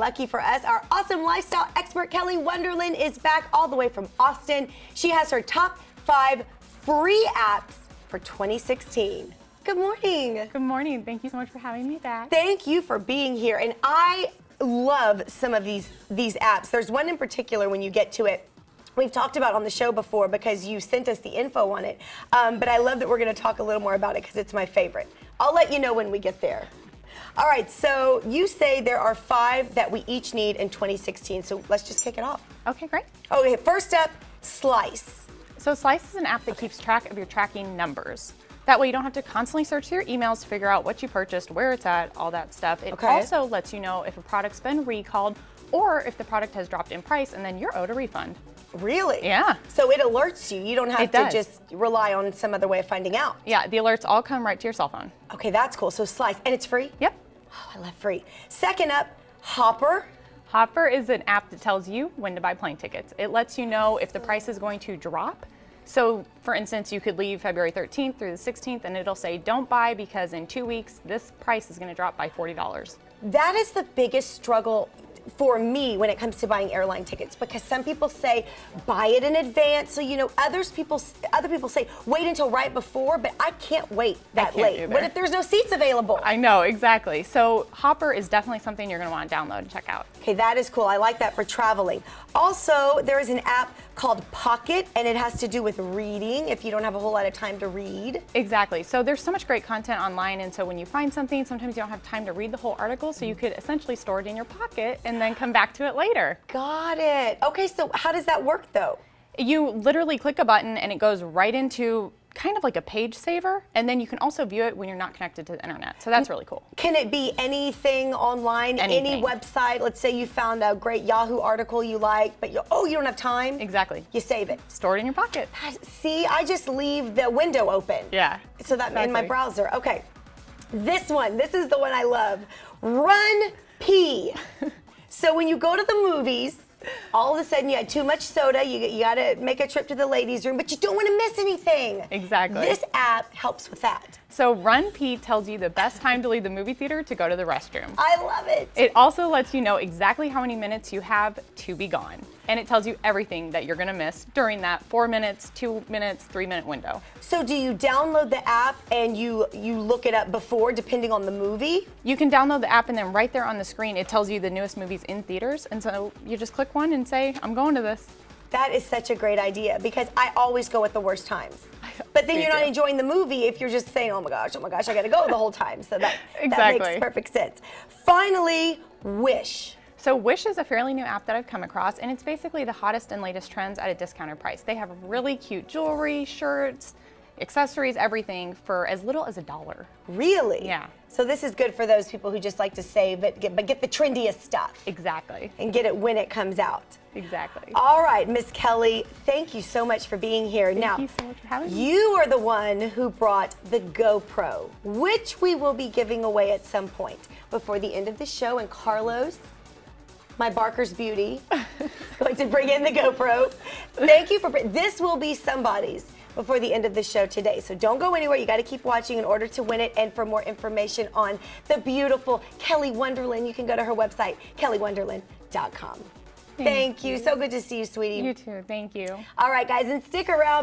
lucky for us, our awesome lifestyle expert Kelly Wonderland is back all the way from Austin. She has her top five free apps for 2016. Good morning. Good morning. Thank you so much for having me back. Thank you for being here. And I love some of these these apps. There's one in particular when you get to it. We've talked about on the show before because you sent us the info on it. Um, but I love that we're going to talk a little more about it because it's my favorite. I'll let you know when we get there. All right, so you say there are five that we each need in 2016. So let's just kick it off. Okay, great. Okay, first up, Slice. So Slice is an app that keeps track of your tracking numbers. That way you don't have to constantly search through your emails to figure out what you purchased, where it's at, all that stuff. It Okay. also lets you know if a product's been recalled or if the product has dropped in price and then you're owed a refund. Really? Yeah. So it alerts you. You don't have It to does. just rely on some other way of finding out. Yeah, the alerts all come right to your cell phone. Okay, that's cool. So Slice, and it's free? Yep. Oh, I love free. Second up, Hopper. Hopper is an app that tells you when to buy plane tickets. It lets you know if the price is going to drop. So, for instance, you could leave February 13th through the 16th and it'll say, don't buy because in two weeks, this price is going to drop by $40. That is the biggest struggle for me when it comes to buying airline tickets because some people say buy it in advance so you know others people other people say wait until right before but I can't wait that can't late what if there's no seats available I know, exactly. So, Hopper is definitely something you're going to want to download and check out. Okay, that is cool. I like that for traveling. Also, there is an app called Pocket, and it has to do with reading if you don't have a whole lot of time to read. Exactly. So there's so much great content online, and so when you find something, sometimes you don't have time to read the whole article, so you could essentially store it in your pocket and then come back to it later. Got it. Okay, so how does that work though? You literally click a button and it goes right into kind of like a page saver, and then you can also view it when you're not connected to the internet. So that's really cool. Can it be anything online, any website? Let's say you found a great Yahoo article you like, but you oh, you don't have time. Exactly. You save it. Store it in your pocket. See, I just leave the window open. Yeah. So that in my browser. Okay. This one, this is the one I love. Run P. so when you go to the movies, all of a sudden you had too much soda, you, you got to make a trip to the ladies' room, but you don't want to miss anything. Exactly. This app helps with that. So Run P tells you the best time to leave the movie theater to go to the restroom. I love it. It also lets you know exactly how many minutes you have to be gone. And it tells you everything that you're gonna miss during that four minutes, two minutes, three minute window. So do you download the app and you you look it up before depending on the movie? You can download the app and then right there on the screen, it tells you the newest movies in theaters. And so you just click one and say, I'm going to this. That is such a great idea because I always go at the worst times. But then you're not enjoying the movie if you're just saying, oh my gosh, oh my gosh, I gotta go the whole time. So that, that Exactly. makes perfect sense. Finally, Wish. So Wish is a fairly new app that I've come across and it's basically the hottest and latest trends at a discounted price. They have really cute jewelry, shirts, accessories, everything for as little as a dollar. Really? Yeah. So this is good for those people who just like to save but get, but get the trendiest stuff Exactly. and get it when it comes out. Exactly. All right, Miss Kelly, thank you so much for being here. now, you so much for having me. you are the one who brought the GoPro, which we will be giving away at some point before the end of the show. And Carlos, my Barker's Beauty, is going to bring in the GoPro. Thank you for this. Will be somebody's before the end of the show today. So don't go anywhere. You got to keep watching in order to win it. And for more information on the beautiful Kelly Wonderland, you can go to her website, kellywonderland.com. Thank, you. So good to see you, sweetie. You too. Thank you. All right, guys, and stick around.